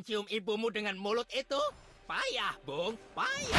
mencium ibumu dengan mulut itu? Payah, Bung. Payah.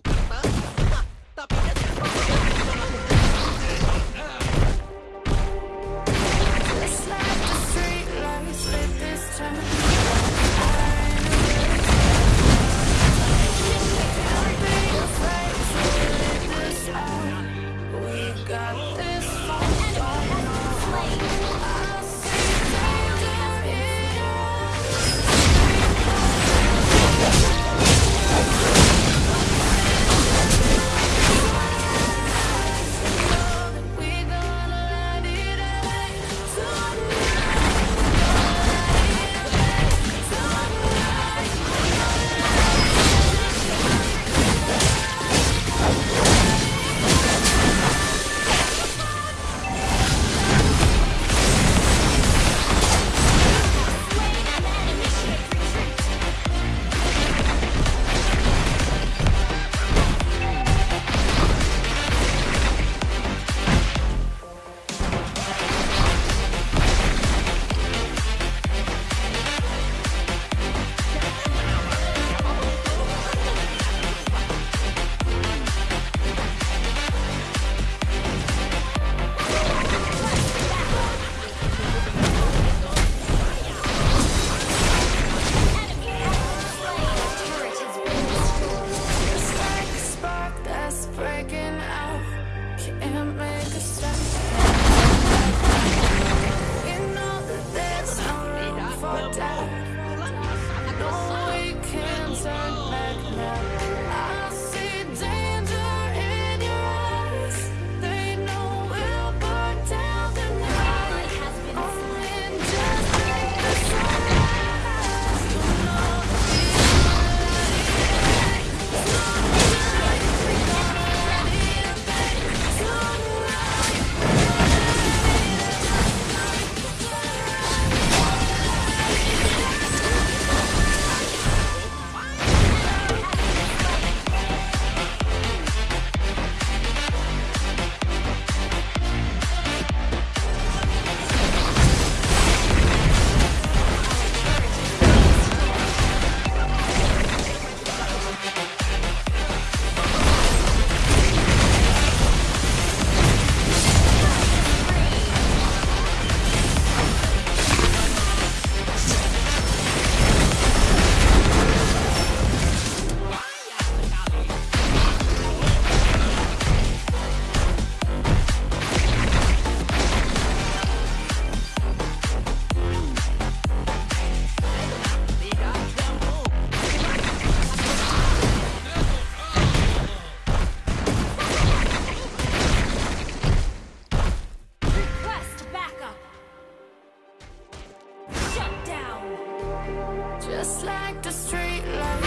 로간 다. just like the street light.